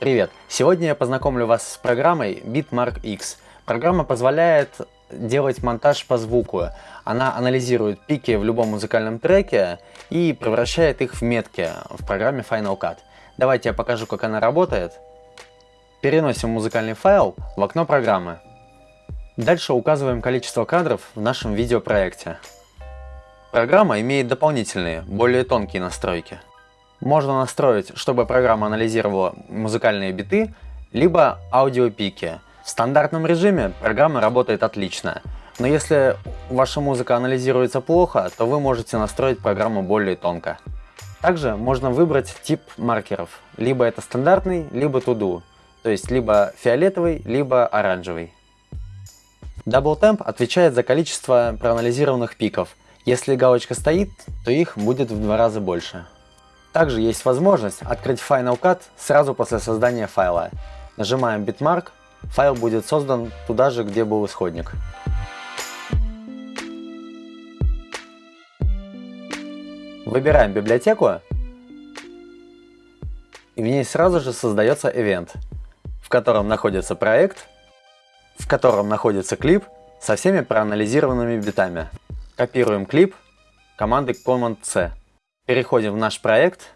Привет! Сегодня я познакомлю вас с программой Bitmark X. Программа позволяет делать монтаж по звуку. Она анализирует пики в любом музыкальном треке и превращает их в метки в программе Final Cut. Давайте я покажу, как она работает. Переносим музыкальный файл в окно программы. Дальше указываем количество кадров в нашем видеопроекте. Программа имеет дополнительные, более тонкие настройки. Можно настроить, чтобы программа анализировала музыкальные биты, либо аудиопики. В стандартном режиме программа работает отлично, но если ваша музыка анализируется плохо, то вы можете настроить программу более тонко. Также можно выбрать тип маркеров, либо это стандартный, либо to-do, то есть либо фиолетовый, либо оранжевый. Double Temp отвечает за количество проанализированных пиков. Если галочка стоит, то их будет в два раза больше. Также есть возможность открыть Final Cut сразу после создания файла. Нажимаем Bitmark, файл будет создан туда же, где был исходник. Выбираем библиотеку, и в ней сразу же создается event, в котором находится проект, в котором находится клип со всеми проанализированными битами. Копируем клип командой Command-C. Переходим в наш проект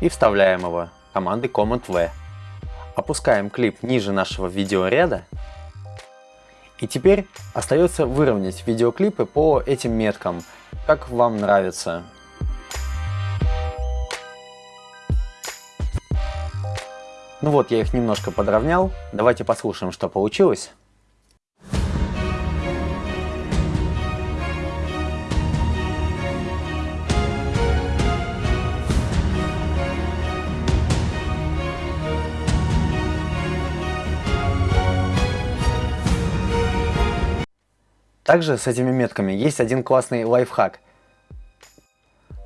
и вставляем его командой Command-V. Опускаем клип ниже нашего видеоряда. И теперь остается выровнять видеоклипы по этим меткам, как вам нравится. Ну вот, я их немножко подровнял. Давайте послушаем, что получилось. Также с этими метками есть один классный лайфхак.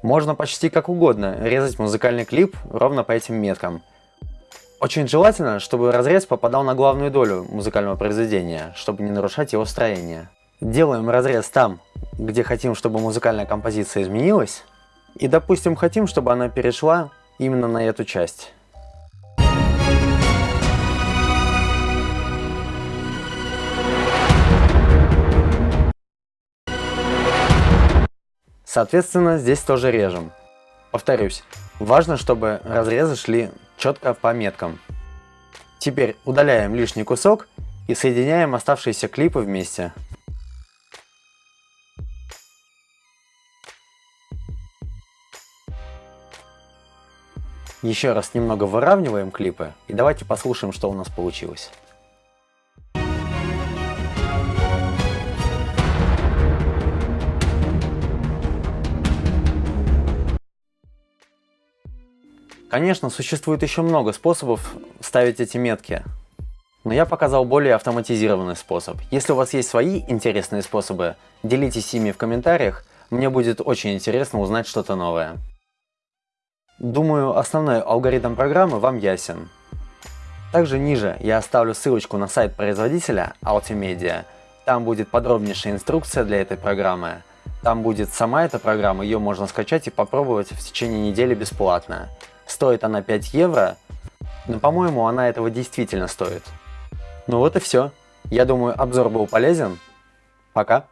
Можно почти как угодно резать музыкальный клип ровно по этим меткам. Очень желательно, чтобы разрез попадал на главную долю музыкального произведения, чтобы не нарушать его строение. Делаем разрез там, где хотим, чтобы музыкальная композиция изменилась, и допустим хотим, чтобы она перешла именно на эту часть. Соответственно, здесь тоже режем. Повторюсь, важно, чтобы разрезы шли четко по меткам. Теперь удаляем лишний кусок и соединяем оставшиеся клипы вместе. Еще раз немного выравниваем клипы и давайте послушаем, что у нас получилось. Конечно, существует еще много способов ставить эти метки, но я показал более автоматизированный способ. Если у вас есть свои интересные способы, делитесь ими в комментариях, мне будет очень интересно узнать что-то новое. Думаю, основной алгоритм программы вам ясен. Также ниже я оставлю ссылочку на сайт производителя Altimedia. Там будет подробнейшая инструкция для этой программы. Там будет сама эта программа, ее можно скачать и попробовать в течение недели бесплатно. Стоит она 5 евро, но по-моему она этого действительно стоит. Ну вот и все. Я думаю обзор был полезен. Пока.